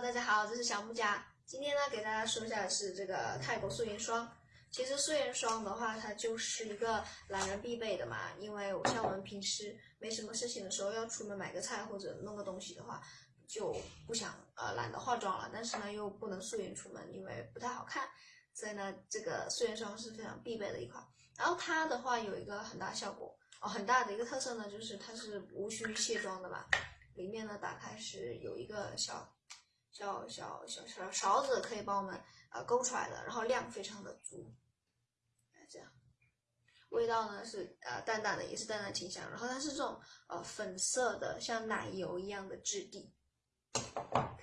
大家好，这是小木家。今天呢，给大家说一下的是这个泰国素颜霜。其实素颜霜的话，它就是一个懒人必备的嘛。因为像我们平时没什么事情的时候，要出门买个菜或者弄个东西的话，就不想呃懒得化妆了。但是呢，又不能素颜出门，因为不太好看。所以呢，这个素颜霜是非常必备的一款。然后它的话有一个很大效果哦，很大的一个特色呢，就是它是无需卸妆的嘛。里面呢，打开是有一个小小小小小勺子，可以帮我们呃勾出来的，然后量非常的足，这样，味道呢是呃淡淡的，也是淡淡清香，然后它是这种呃粉色的，像奶油一样的质地，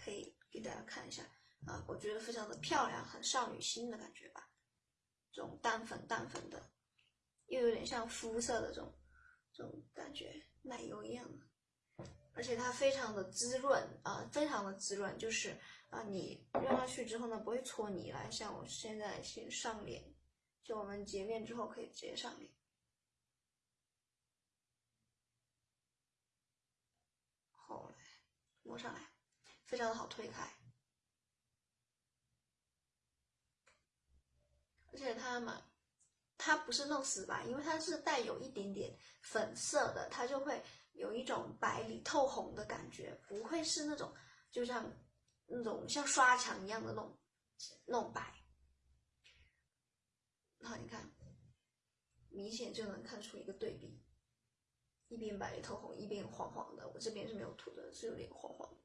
可以给大家看一下啊，我觉得非常的漂亮，很少女心的感觉吧，这种淡粉淡粉的，又有点像肤色的这种这种感觉，奶油一样的。而且它非常的滋润啊，非常的滋润，就是啊，你用上去之后呢，不会搓泥来。像我现在先上脸，就我们洁面之后可以直接上脸，后来抹上来，非常的好推开。而且它嘛，它不是弄死吧，因为它是带有一点点粉色的，它就会。有一种白里透红的感觉，不会是那种就像那种像刷墙一样的那种那种白。然后你看，明显就能看出一个对比，一边白里透红，一边黄黄的。我这边是没有涂的，是有点黄黄的。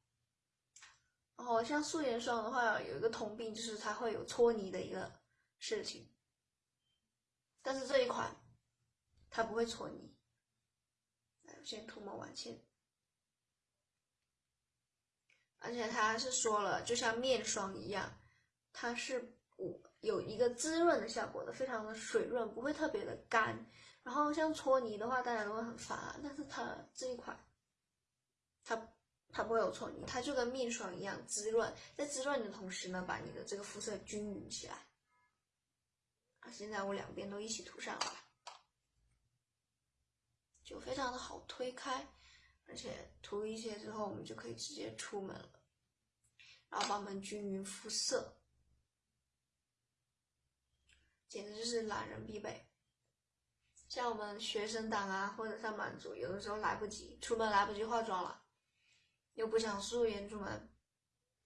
然后像素颜霜的话，有一个通病就是它会有搓泥的一个事情，但是这一款它不会搓泥。先涂抹完先，而且它是说了，就像面霜一样，它是有有一个滋润的效果的，非常的水润，不会特别的干。然后像搓泥的话，大家都会很烦，但是它这一款，它它不会有搓泥，它就跟面霜一样滋润，在滋润的同时呢，把你的这个肤色均匀起来。啊，现在我两边都一起涂上了。就非常的好推开，而且涂一些之后，我们就可以直接出门了，然后帮我们均匀肤色，简直就是懒人必备。像我们学生党啊，或者上班族，有的时候来不及出门，来不及化妆了，又不想素颜出门，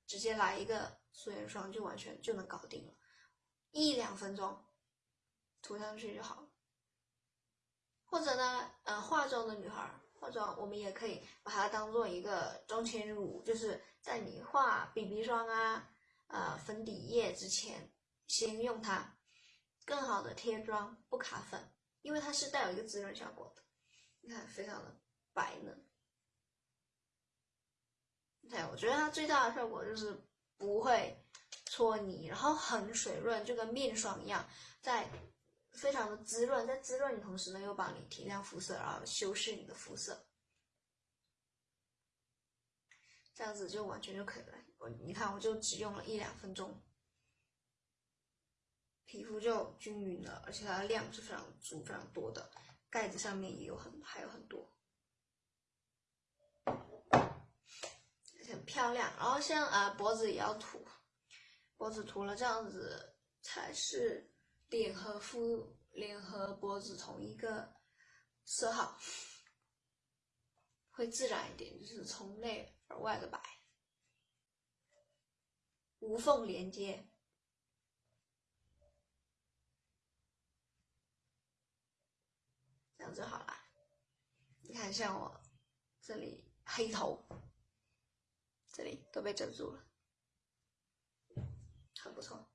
直接来一个素颜霜就完全就能搞定了，一两分钟涂上去就好了。化妆的女孩化妆，我们也可以把它当做一个妆前乳，就是在你画 BB 霜啊，呃，粉底液之前，先用它，更好的贴妆不卡粉，因为它是带有一个滋润效果的，你看非常的白嫩。对，我觉得它最大的效果就是不会搓泥，然后很水润，就跟面霜一样，在。非常的滋润，在滋润的同时呢，又帮你提亮肤色，然后修饰你的肤色，这样子就完全就可以了。我你看，我就只用了一两分钟，皮肤就均匀了，而且它的量是非常足、非常多的，盖子上面也有很还有很多，很漂亮。然后像啊脖子也要涂，脖子涂了这样子才是。脸和肤，脸和脖子同一个色号，会自然一点，就是从内而外的白，无缝连接，这样就好了。你看，像我这里黑头，这里都被遮住了，很不错。